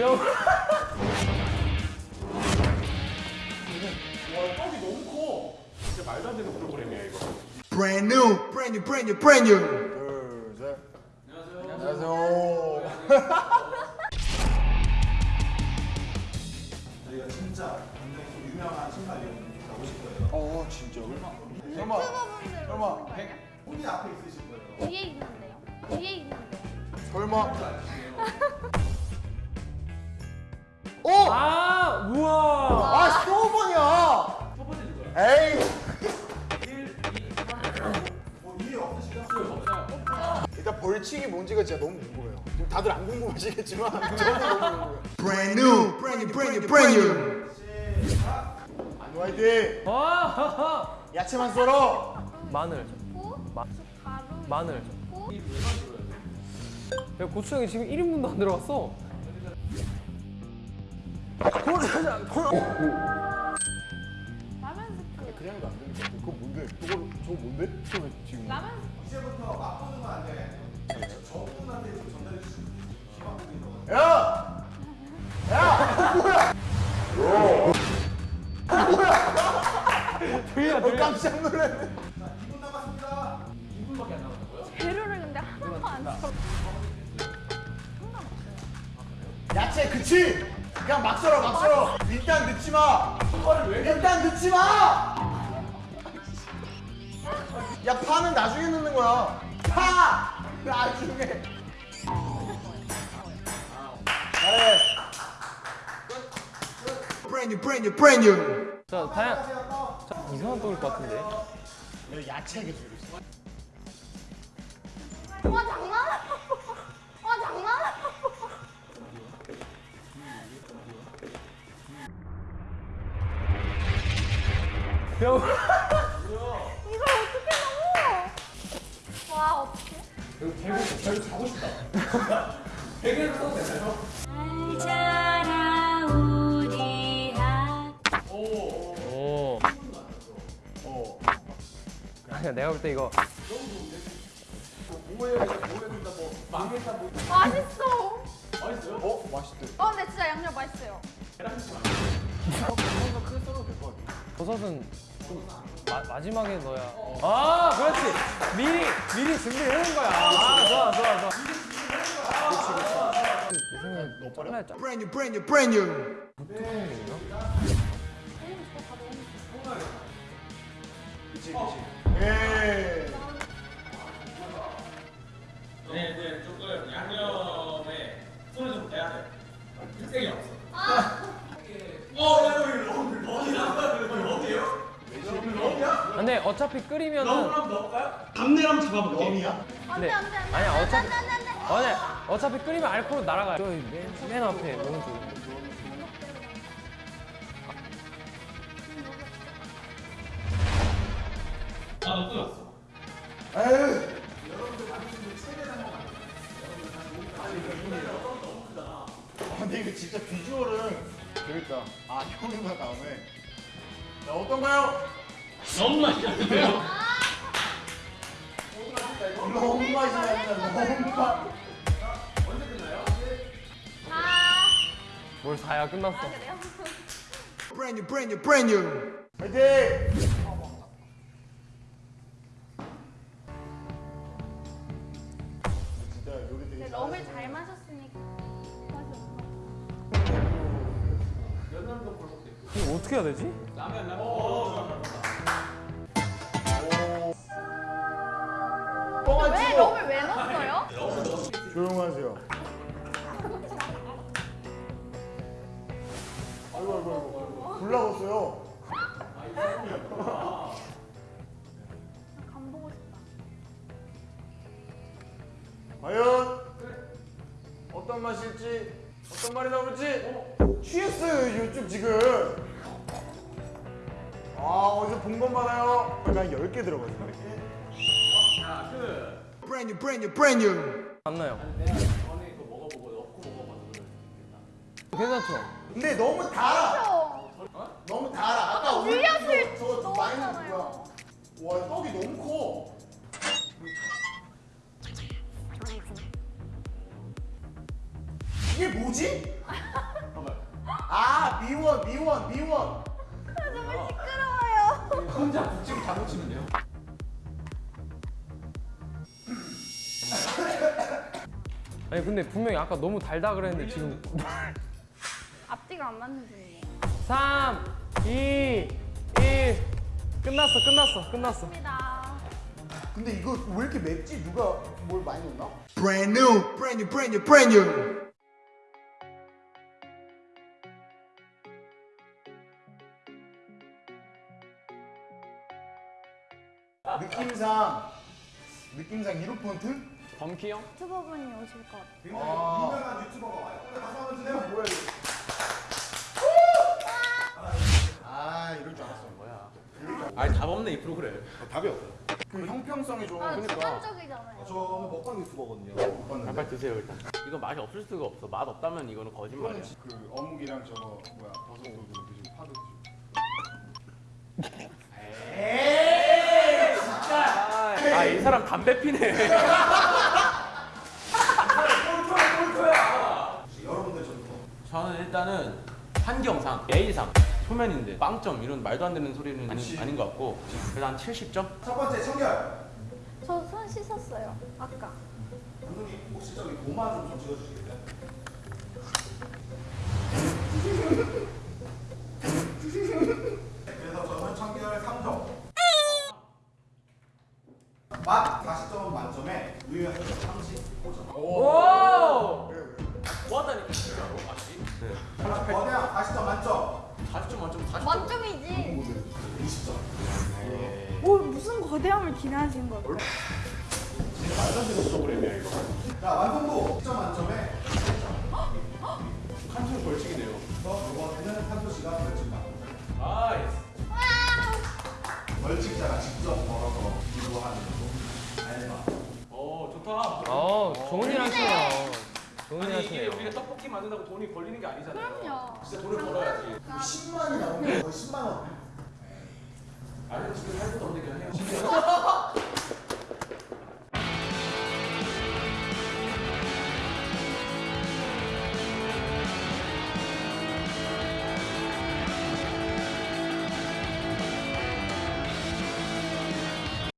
형. 와 떡이 너무 커. 진짜 말도 안 되는 프로그램이야 이거. Brand new, brand new, brand new, brand new. 둘, 셋. 안녕하세요. 저희가 진짜 굉장히 좀 유명한 신발이에요. 가보실 거예요. 어, 진짜. 설마, 설마, 본인 앞에 있으실 거예요. 뒤에 있는데요. 뒤에 있는데요. 설마. 아, 우와. 아, 스토번이야. 첫 번째 줄 거야. 에이. 1, 2, 3, 뭐 이해 없으시죠? 없어요. 일단 벌칙이 뭔지가 진짜 너무 궁금해요. 지금 다들 안 궁금하시겠지만 저는 너무 궁금해요. Brand new, brand new, brand new, brand new. 안 화이팅. 와. 야채만 썰어. 마늘. 고, 마- 마늘. 고, 야, 고추장이 지금 1인분도 안 들어갔어. 고... 라면 스프, 그냥 것 같아. 그거 뭔데? 저거 저거 뭔데? 저거 지금. 라면 이제부터 맛보는 건안 돼. 저분한테 좀 전달해 주시면 거. 야! 야! 뭐야? 들려, 어, 들려. 깜짝 놀랐네. 자, 2분 남았습니다. 2분밖에 안 남았다고요? 재료를 근데 하나도 안 써. 야채 그치? 그냥 막 썰어 막 썰어. 일단 넣지 마. 일단 넣지 마. 야 파는 나중에 넣는 거야. 파 나중에. 잘해. New, brand new. 자, 다양. 자, 이상한 떡일 것 같은데. 내가 야채 기술이 있어. 와 장난 이걸 어떻게 넘어? 와 어떻게? 배구 자고 싶다. 베개를 써도 되나요? 알자라 우리 한 오. 어. 아니야, 내가 볼 때 이거 뭐해? 뭐해 된다 뭐 망했다 뭐. 맛있어. 맛있어요? 어 맛있대. 어 근데 진짜 양념 맛있어요. 계란찜 안 이거 크게 썰어도 될것 같아. 버섯은 좀 마, 마지막에 넣어야. 아, 그렇지. 미리 미리 준비해 놓은 거야. 아, 좋아, 좋아, 좋아. 너 버려. 잘라야 짜. Brand new, brand new, brand new. 그치 그치. 근데 어차피 끓이면은 럼럼 넣을까요? 담내랑 잡아볼게. 럼이야? 안돼 네. 안돼 안돼. 아니야, 어차피- 안돼 안돼 안돼. 아니 어차피 끓이면 알코올 날아가요. 저기 맨, 맨 앞에 오른쪽. 아, 너 끊었어. 에휴. 아, 근데 이거 진짜 비주얼은 재밌다. 아, 형이가 다음에. 자, 어떤가요? 너무 맛있는데요? 너무 난다. 너무 맛. 아뭘 사야 끝났어. 그래요? Brand new, brand new, brand new. 화이팅! 럼을 잘 마셨으니까 맛이 없어. 연남도. 이거 어떻게 해야 되지? 라면, 라면. 어, 뻥안 왜 넣었어요? 조용하세요. 아이고 아이고 아이고 불 나갔어요. 간 보고 싶다. 과연 어떤 맛일지 어떤 말이 나올지 취했어요 요즘 지금. 아 어디서 본 건 많아요. 한 10개 들어가요. 자, 그. Brand new, brand new, brand new. 안 나요. 괜찮죠? 근데 너무 달아. 그렇죠. 너무 달아. 아까 우리 물엿을 저거 저거 많이 넣었잖아요. 거야. 와 떡이 너무 커. 이게 뭐지? 아 미원 미원 미원. 정말 시끄러워요. 혼자 북치고 잘못 치면 돼요. 아니 근데 분명히 아까 너무 달다 그랬는데 지금 앞뒤가 안 맞는 중이에요. 3, 2, 1 끝났어 끝났어 끝났어 입니다. 근데 이거 왜 이렇게 맵지? 누가 뭘 많이 넣나? Brand new, brand new, brand new, brand new. 느낌상 느낌상 1호 폰트? 범키 형? 유튜버분이 오실 것 같아요. 굉장히 아. 유명한 유튜버가 와요. 근데 가서 한번 주세요. 뭐야 이거? 아 이럴 줄 알았어. 뭐야? 아니 답 없네 이 프로그램. 답이 없어요. 그 형평성이 좋은 아, 거니까. 주관적이잖아요. 저는 먹방 유튜버거든요. 못 봤는데. 빨리 드세요 일단. 이거 맛이 없을 수가 없어. 맛 없다면 이거는 거짓말이야. 그 어묵이랑 저거 뭐야 버섯도 드시고 파도 드시고. 아이 사람 담배 피네. 일단은 환경상 A상 표면인데 빵점 이런 말도 안 되는 소리는 아니, 아닌 것 같고 그래서 한 70점? 첫 번째 청결. 저 손 씻었어요. 아까. 감독님 혹시 저기 고마 좀, 좀 찍어주시겠어요? 그래서 저는 청결 3점. 맛 40점 만점에 우유 35점. 40점 만점 40점. 만점이지. 20점. 뭐 무슨 거대함을 기대하신 거예요? 말도 안 되는 프로그램이야 이거. 자 완성도 10점 만점에 한줄 벌칙이네요. 그래서 이번에는 한도 씨가 벌칙 받습니다. 나이스. 벌칙자가 직접 걸어서 기부하는 거. 알마. 어 좋다. 어 좋은 일 하시네요 아니 이게 우리가 떡볶이 만든다고 돈이 벌리는 게 아니잖아요. 그럼요. 진짜 돈을 벌어야지. 10만이 나오면 거의 10만 원. 아니 지금 할 것도 없는데 그냥 해요.